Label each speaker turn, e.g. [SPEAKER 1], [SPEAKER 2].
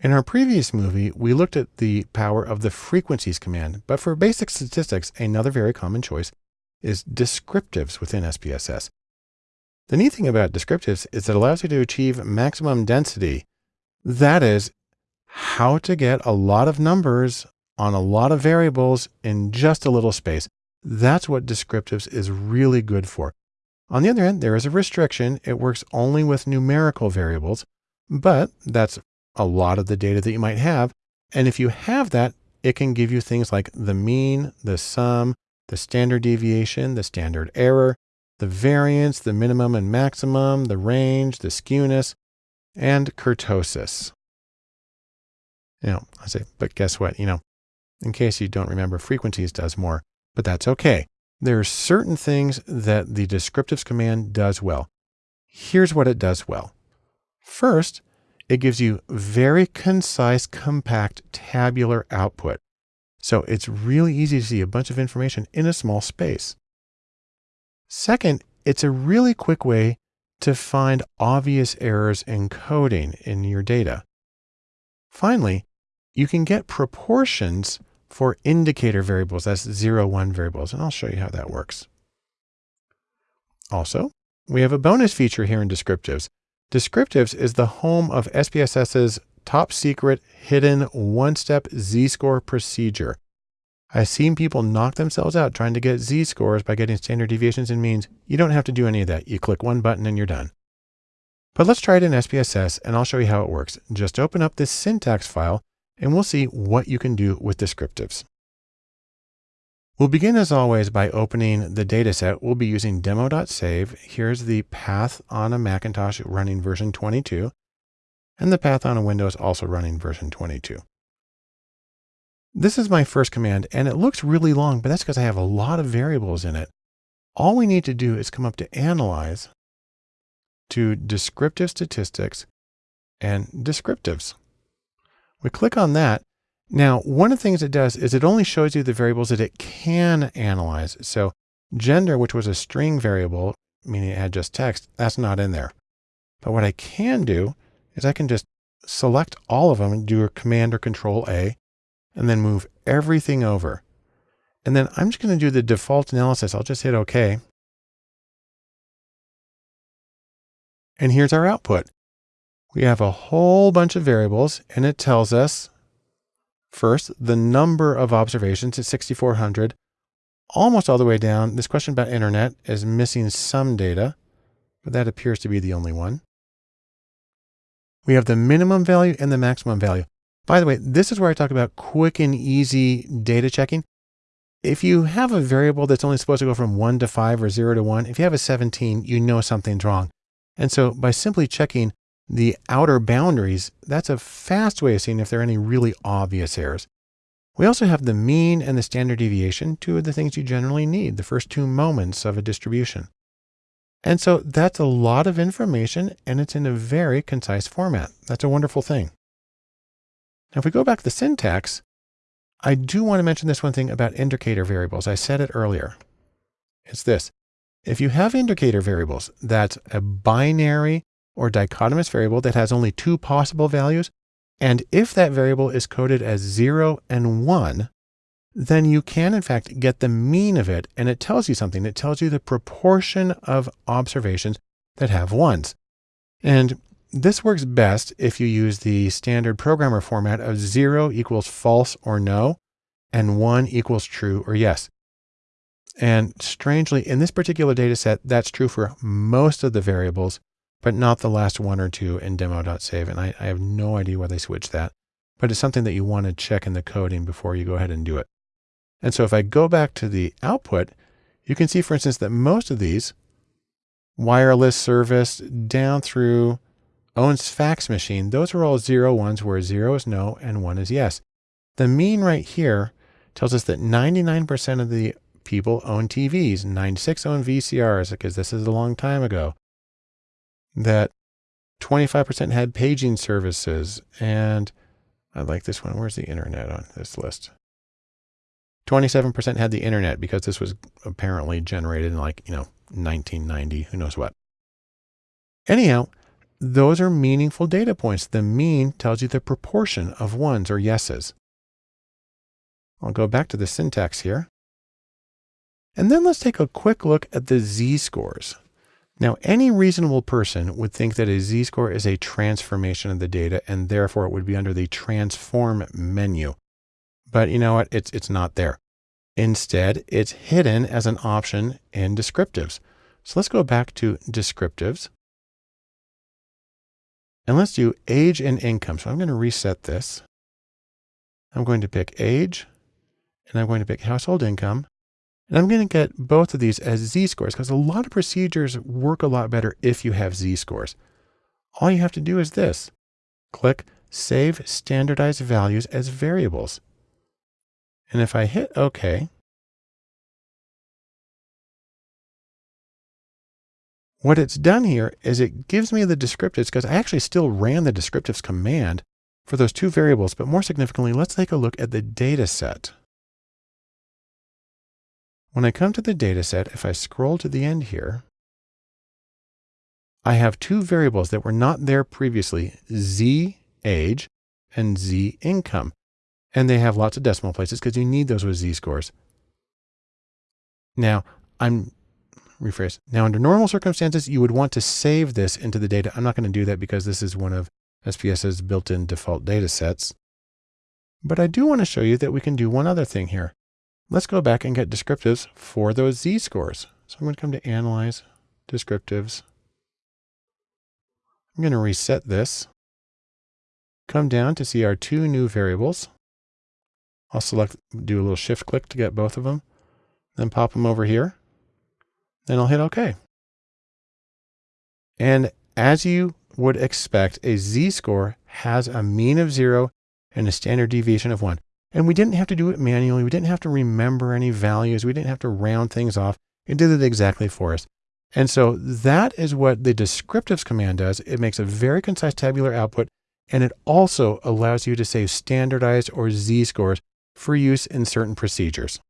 [SPEAKER 1] In our previous movie, we looked at the power of the frequencies command, but for basic statistics, another very common choice is descriptives within SPSS. The neat thing about descriptives is it allows you to achieve maximum density. That is how to get a lot of numbers on a lot of variables in just a little space. That's what descriptives is really good for. On the other hand, there is a restriction. It works only with numerical variables, but that's a lot of the data that you might have. And if you have that, it can give you things like the mean, the sum, the standard deviation, the standard error, the variance, the minimum and maximum, the range, the skewness, and kurtosis. You know, I say, but guess what? You know, in case you don't remember, frequencies does more, but that's okay. There are certain things that the descriptives command does well. Here's what it does well. First, it gives you very concise, compact tabular output. So it's really easy to see a bunch of information in a small space. Second, it's a really quick way to find obvious errors in coding in your data. Finally, you can get proportions for indicator variables, that's zero, one variables, and I'll show you how that works. Also, we have a bonus feature here in descriptives. Descriptives is the home of SPSS's top secret hidden one-step z-score procedure. I've seen people knock themselves out trying to get z-scores by getting standard deviations and means. You don't have to do any of that. You click one button and you're done. But let's try it in SPSS and I'll show you how it works. Just open up this syntax file and we'll see what you can do with descriptives. We'll begin as always by opening the dataset. We'll be using demo.sav. Here's the path on a Macintosh running version 22 and the path on a Windows also running version 22. This is my first command and it looks really long, but that's because I have a lot of variables in it. All we need to do is come up to analyze to descriptive statistics and descriptives. We click on that. Now, one of the things it does is it only shows you the variables that it can analyze. So gender, which was a string variable, meaning it had just text, that's not in there. But what I can do is I can just select all of them and do a command or control A and then move everything over. And then I'm just going to do the default analysis. I'll just hit OK. And here's our output. We have a whole bunch of variables and it tells us first the number of observations is 6,400 almost all the way down. This question about internet is missing some data, but that appears to be the only one. We have the minimum value and the maximum value. By the way, this is where I talk about quick and easy data checking. If you have a variable that's only supposed to go from one to five or zero to one, if you have a 17, you know something's wrong. And so by simply checking the outer boundaries, that's a fast way of seeing if there are any really obvious errors. We also have the mean and the standard deviation, two of the things you generally need, the first two moments of a distribution. And so that's a lot of information and it's in a very concise format. That's a wonderful thing. Now, if we go back to the syntax, I do want to mention this one thing about indicator variables. I said it earlier. It's this. If you have indicator variables, that's a binary or dichotomous variable that has only two possible values. And if that variable is coded as zero and one, then you can in fact get the mean of it. And it tells you something. It tells you the proportion of observations that have ones. And this works best if you use the standard programmer format of zero equals false or no, and one equals true or yes. And strangely, in this particular data set, that's true for most of the variables, but not the last one or two in demo.sav. And I, I have no idea why they switched that, but it's something that you want to check in the coding before you go ahead and do it. And so if I go back to the output, you can see, for instance, that most of these wireless service down through owns fax machine, those are all zero ones where zero is no and one is yes. The mean right here tells us that 99% of the people own TVs, 96 own VCRs because this is a long time ago. That 25% had paging services and I like this one. Where's the internet on this list? 27% had the internet because this was apparently generated in like, you know, 1990, who knows what. Anyhow, those are meaningful data points. The mean tells you the proportion of ones or yeses. I'll go back to the syntax here. And then let's take a quick look at the z-scores. Now, any reasonable person would think that a z-score is a transformation of the data, and therefore it would be under the transform menu. But you know what? It's, it's not there. Instead, it's hidden as an option in descriptives. So let's go back to descriptives. And let's do age and income. So I'm going to reset this. I'm going to pick age, and I'm going to pick household income. And I'm going to get both of these as z-scores because a lot of procedures work a lot better if you have z-scores. All you have to do is this. Click Save Standardized Values as Variables. And if I hit OK, what it's done here is it gives me the descriptives because I actually still ran the descriptives command for those two variables. But more significantly, let's take a look at the data set. When I come to the data set, if I scroll to the end here, I have two variables that were not there previously, z age and z income. And they have lots of decimal places because you need those with z-scores. Now, I'm rephrase. Now, under normal circumstances, you would want to save this into the data. I'm not going to do that because this is one of SPSS's built-in default data sets. But I do want to show you that we can do one other thing here. Let's go back and get descriptives for those z-scores. So I'm going to come to Analyze, Descriptives. I'm going to reset this. Come down to see our two new variables. I'll select, do a little shift click to get both of them. Then pop them over here. Then I'll hit OK. And as you would expect, a z-score has a mean of zero and a standard deviation of one. And we didn't have to do it manually. We didn't have to remember any values. We didn't have to round things off. It did it exactly for us. And so that is what the descriptives command does. It makes a very concise tabular output, and it also allows you to save standardized or z-scores for use in certain procedures.